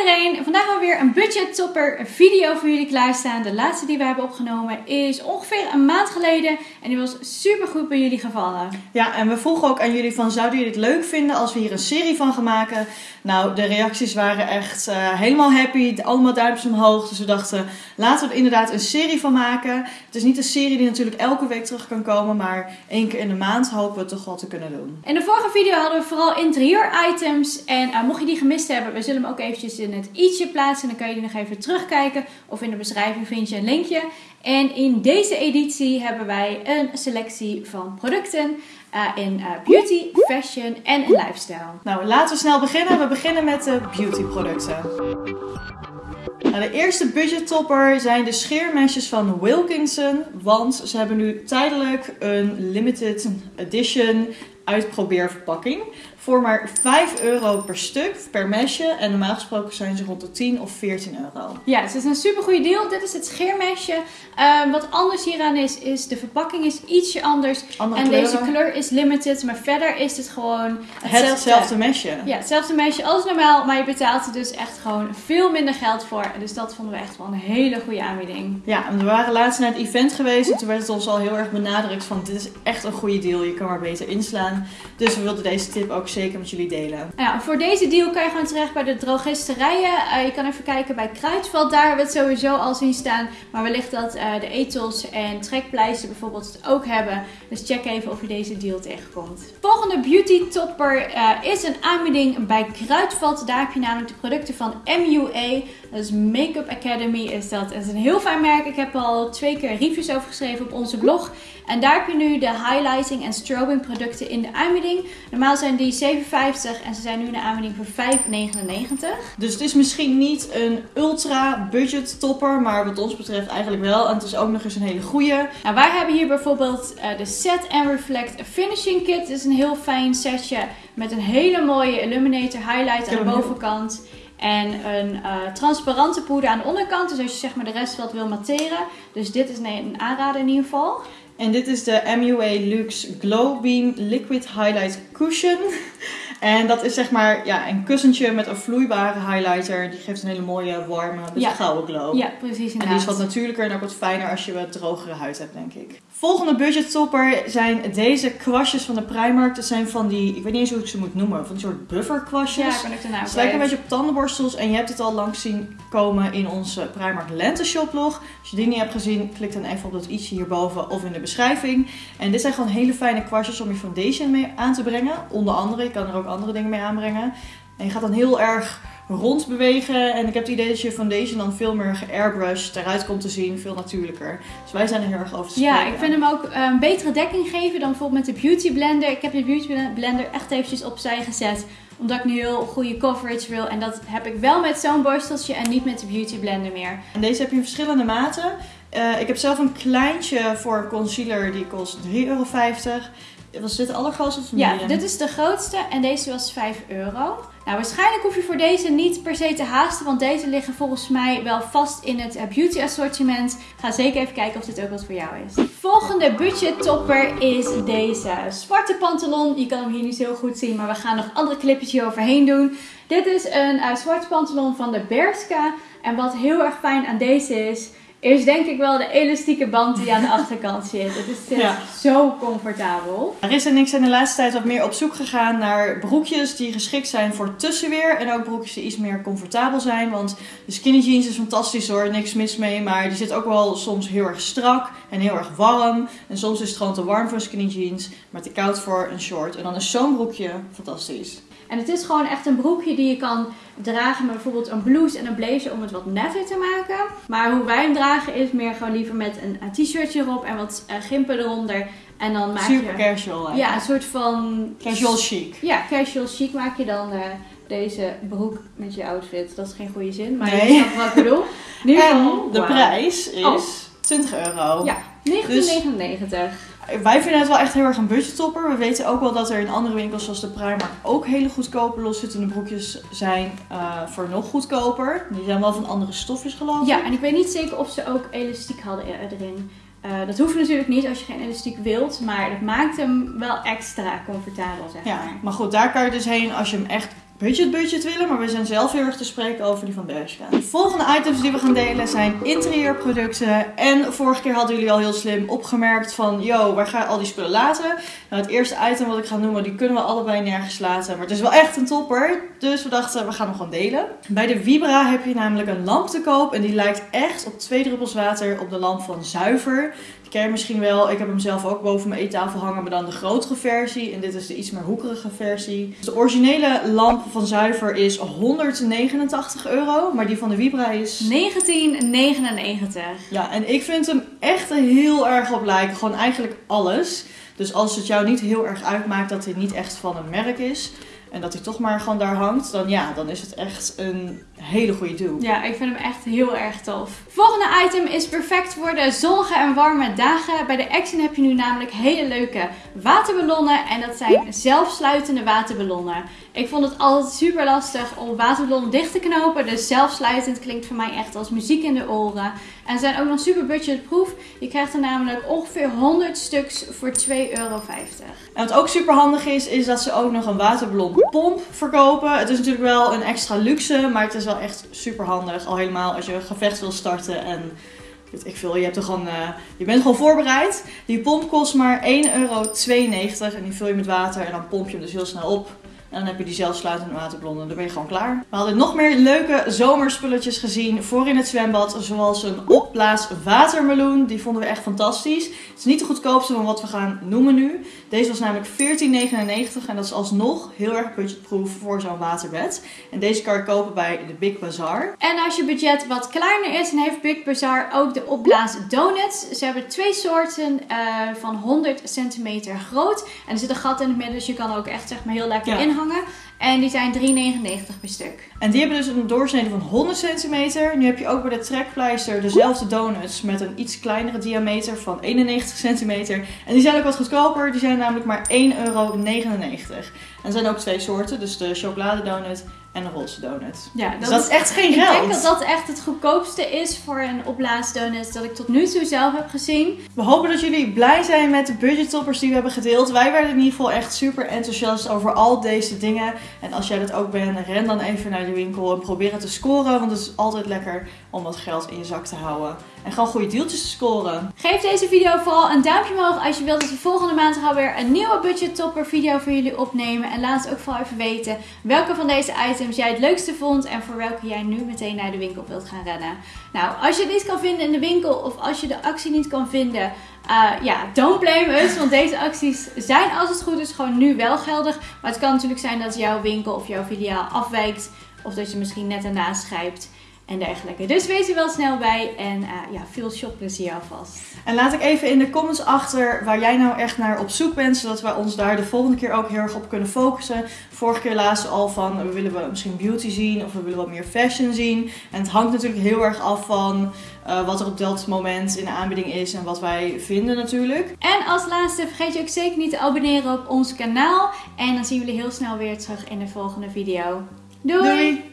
iedereen, vandaag hebben we weer een budget topper video voor jullie klaarstaan. De laatste die we hebben opgenomen is ongeveer een maand geleden en die was super goed bij jullie gevallen. Ja, en we vroegen ook aan jullie van zouden jullie het leuk vinden als we hier een serie van gaan maken? Nou, de reacties waren echt uh, helemaal happy, allemaal duimpjes omhoog. Dus we dachten, laten we er inderdaad een serie van maken. Het is niet een serie die natuurlijk elke week terug kan komen, maar één keer in de maand hopen we het toch wel te kunnen doen. In de vorige video hadden we vooral interieur items en uh, mocht je die gemist hebben, we zullen hem ook eventjes in het i'tje plaatsen. Dan kan je die nog even terugkijken of in de beschrijving vind je een linkje. En in deze editie hebben wij een selectie van producten uh, in uh, beauty, fashion en lifestyle. Nou, laten we snel beginnen. We beginnen met de beauty producten. Nou, de eerste budget topper zijn de scheermesjes van Wilkinson. Want ze hebben nu tijdelijk een limited edition uitprobeerverpakking voor maar 5 euro per stuk, per mesje. En normaal gesproken zijn ze rond de 10 of 14 euro. Ja, dus het is een super goede deal. Dit is het scheermesje. Uh, wat anders hieraan is, is de verpakking is ietsje anders. Andere en kleuren. deze kleur is limited, maar verder is het gewoon hetzelfde, hetzelfde mesje. Ja, hetzelfde mesje als normaal, maar je betaalt er dus echt gewoon veel minder geld voor. Dus dat vonden we echt wel een hele goede aanbieding. Ja, en we waren laatst naar het event geweest en toen werd het ons al heel erg benadrukt van dit is echt een goede deal. Je kan maar beter inslaan. Dus we wilden deze tip ook zeker met jullie delen. Ja, voor deze deal kan je gewoon terecht bij de drogisterijen. Uh, je kan even kijken bij Kruidvat. Daar hebben we het sowieso al zien staan. Maar wellicht dat uh, de etels en trekpleister bijvoorbeeld het ook hebben. Dus check even of je deze deal tegenkomt. Volgende beauty topper uh, is een aanbieding bij Kruidvat. Daar heb je namelijk de producten van MUA. Is Makeup Academy is dat. Het is een heel fijn merk. Ik heb al twee keer reviews over geschreven op onze blog. En daar heb je nu de highlighting en strobing producten in de aanbieding. Normaal zijn die 7,50 en ze zijn nu in de aanbieding voor 5,99. Dus het is misschien niet een ultra budget topper, maar wat ons betreft eigenlijk wel. En het is ook nog eens een hele goede. Nou, wij hebben hier bijvoorbeeld uh, de Set and Reflect Finishing Kit. Het is een heel fijn setje met een hele mooie illuminator highlight aan de bovenkant. En een uh, transparante poeder aan de onderkant. Dus als je zeg maar de rest wat wil matteren. Dus dit is een aanrader in ieder geval. En dit is de MUA Luxe Glow Beam Liquid Highlight Cushion. En dat is zeg maar ja, een kussentje met een vloeibare highlighter. Die geeft een hele mooie, warme, beetje ja. gouden glow. Ja, precies inderdaad. En die is wat natuurlijker en ook wat fijner als je wat drogere huid hebt, denk ik. Volgende budget topper zijn deze kwastjes van de Primark. Dat zijn van die, ik weet niet eens hoe ik ze moet noemen, van die soort buffer kwastjes. Ja, ben ik daarna Ze lijken een beetje op tandenborstels en je hebt het al langs zien komen in onze Primark Lente shoplog. Als je die niet hebt gezien, klik dan even op dat ietsje hierboven of in de beschrijving. En dit zijn gewoon hele fijne kwastjes om je foundation mee aan te brengen. Onder andere, je kan er ook andere dingen mee aanbrengen. En je gaat dan heel erg rond bewegen. En ik heb het idee dat je foundation dan veel meer geairbrushed eruit komt te zien. Veel natuurlijker. Dus wij zijn er heel erg over te Ja, ik vind hem ook een betere dekking geven dan bijvoorbeeld met de Beauty Blender. Ik heb de Beauty Blender echt eventjes opzij gezet. Omdat ik nu heel goede coverage wil. En dat heb ik wel met zo'n borsteltje en niet met de Beauty Blender meer. En deze heb je in verschillende maten. Uh, ik heb zelf een kleintje voor concealer. Die kost 3,50 euro. Was dit de allergrootste of Ja, dit is de grootste en deze was 5 euro. Nou, waarschijnlijk hoef je voor deze niet per se te haasten, want deze liggen volgens mij wel vast in het beauty assortiment. Ga zeker even kijken of dit ook wat voor jou is. Volgende budget topper is deze zwarte pantalon. Je kan hem hier niet zo goed zien, maar we gaan nog andere clipjes hier overheen doen. Dit is een uh, zwarte pantalon van de Berska. En wat heel erg fijn aan deze is, is denk ik wel de elastieke band die aan de achterkant zit. Het is ja. zo comfortabel. Er is en ik zijn de laatste tijd wat meer op zoek gegaan naar broekjes die geschikt zijn voor tussenweer. En ook broekjes die iets meer comfortabel zijn. Want de skinny jeans is fantastisch hoor, niks mis mee. Maar die zit ook wel soms heel erg strak en heel erg warm. En soms is het gewoon te warm voor skinny jeans, maar te koud voor een short. En dan is zo'n broekje fantastisch. En het is gewoon echt een broekje die je kan dragen met bijvoorbeeld een blouse en een blazer om het wat netter te maken. Maar hoe wij hem dragen is meer gewoon liever met een, t-shirtje erop en wat uh, gimpen eronder. En dan maak Super je... casual. Eigenlijk. Ja, een soort van... Casual chic. Ja, casual chic maak je dan uh, deze broek met je outfit. Dat is geen goede zin, maar nee. je snapt wat ik bedoel. Nu en de wow. prijs is oh. 20 euro. Ja, 19,99. Dus wij vinden het wel echt heel erg een budgettopper. We weten ook wel dat er in andere winkels zoals de Primark ook hele goedkope loszittende broekjes zijn uh, voor nog goedkoper. Die zijn wel van andere stofjes geloof ik. Ja, en ik weet niet zeker of ze ook elastiek hadden erin. Uh, dat hoeft natuurlijk niet als je geen elastiek wilt, maar dat maakt hem wel extra comfortabel zeg ja, maar. Maar goed, daar kan je dus heen als je hem echt budget budget willen, maar we zijn zelf heel erg te spreken over die van Bershka. De volgende items die we gaan delen zijn interieurproducten. En vorige keer hadden jullie al heel slim opgemerkt van, yo, waar ga je al die spullen laten? Nou, het eerste item wat ik ga noemen, die kunnen we allebei nergens laten, maar het is wel echt een topper. Dus we dachten, we gaan hem gewoon delen. Bij de Vibra heb je namelijk een lamp te koop en die lijkt echt op twee druppels water op de lamp van Zuiver ken misschien wel. Ik heb hem zelf ook boven mijn eettafel hangen, maar dan de grotere versie. En dit is de iets meer hoekerige versie. Dus de originele lamp van Zuiver is 189 euro, maar die van de Vibra is... 1999. Ja, en ik vind hem echt heel erg op lijken. Gewoon eigenlijk alles. Dus als het jou niet heel erg uitmaakt dat hij niet echt van een merk is... En dat hij toch maar gewoon daar hangt, dan ja, dan is het echt een hele goede doel. Ja, ik vind hem echt heel erg tof. Volgende item is perfect voor de zonnige en warme dagen. Bij de Action heb je nu namelijk hele leuke waterballonnen. En dat zijn zelfsluitende waterballonnen. Ik vond het altijd super lastig om waterballonnen dicht te knopen. Dus zelfsluitend klinkt voor mij echt als muziek in de oren. En ze zijn ook nog super budgetproof. Je krijgt er namelijk ongeveer 100 stuks voor 2,50 euro. En wat ook super handig is, is dat ze ook nog een waterballonpomp verkopen. Het is natuurlijk wel een extra luxe, maar het is wel echt super handig. Al helemaal als je een gevecht wil starten en ik veel, je, hebt er uh, je bent gewoon voorbereid. Die pomp kost maar 1,92 euro en die vul je met water en dan pomp je hem dus heel snel op. En dan heb je die zelfsluitende waterblonden. Dan ben je gewoon klaar. We hadden nog meer leuke zomerspulletjes gezien voor in het zwembad. Zoals een opblaas watermeloen. Die vonden we echt fantastisch. Het is niet de goedkoopste van wat we gaan noemen nu. Deze was namelijk 14,99 en dat is alsnog heel erg budgetproof voor zo'n waterbed. En deze kan je kopen bij de Big Bazaar. En als je budget wat kleiner is, dan heeft Big Bazaar ook de opblaas donuts. Ze hebben twee soorten uh, van 100 centimeter groot. En er zit een gat in het midden, dus je kan ook echt zeg maar heel lekker ja. En die zijn 3,99 per stuk. En die hebben dus een doorsnede van 100 centimeter. Nu heb je ook bij de trekpleister dezelfde donuts met een iets kleinere diameter van 91 centimeter. En die zijn ook wat goedkoper. Die zijn namelijk maar 1,99 euro. En er zijn ook twee soorten, dus de chocoladedonut en een roze donut. Ja, dus dat, is echt geen geld. Ik denk dat dat echt het goedkoopste is voor een opblaasdonut dat ik tot nu toe zelf heb gezien. We hopen dat jullie blij zijn met de budgettoppers die we hebben gedeeld. Wij werden in ieder geval echt super enthousiast over al deze dingen. En als jij dat ook bent, ren dan even naar de winkel en probeer het te scoren. Want het is altijd lekker om wat geld in je zak te houden. En gewoon goede deeltjes te scoren. Geef deze video vooral een duimpje omhoog als je wilt dat we volgende maand alweer een nieuwe budgettopper video voor jullie opnemen. En laat ook vooral even weten welke van deze items jij het leukste vond en voor welke jij nu meteen naar de winkel wilt gaan rennen. Nou, als je het niet kan vinden in de winkel of als je de actie niet kan vinden, uh, ja, don't blame us. Want deze acties zijn als het goed is gewoon nu wel geldig. Maar het kan natuurlijk zijn dat jouw winkel of jouw filiaal afwijkt. Of dat je misschien net ernaast schrijft en dergelijke. Dus wees er wel snel bij en uh, ja, veel shopplezier alvast. En laat ik even in de comments achter waar jij nou echt naar op zoek bent, zodat we ons daar de volgende keer ook heel erg op kunnen focussen. Vorige keer lazen al van, we willen we misschien beauty zien of we willen wat meer fashion zien. En het hangt natuurlijk heel erg af van uh, wat er op dat moment in de aanbieding is en wat wij vinden natuurlijk. En als laatste vergeet je ook zeker niet te abonneren op ons kanaal. En dan zien we jullie heel snel weer terug in de volgende video. Doei! Doei.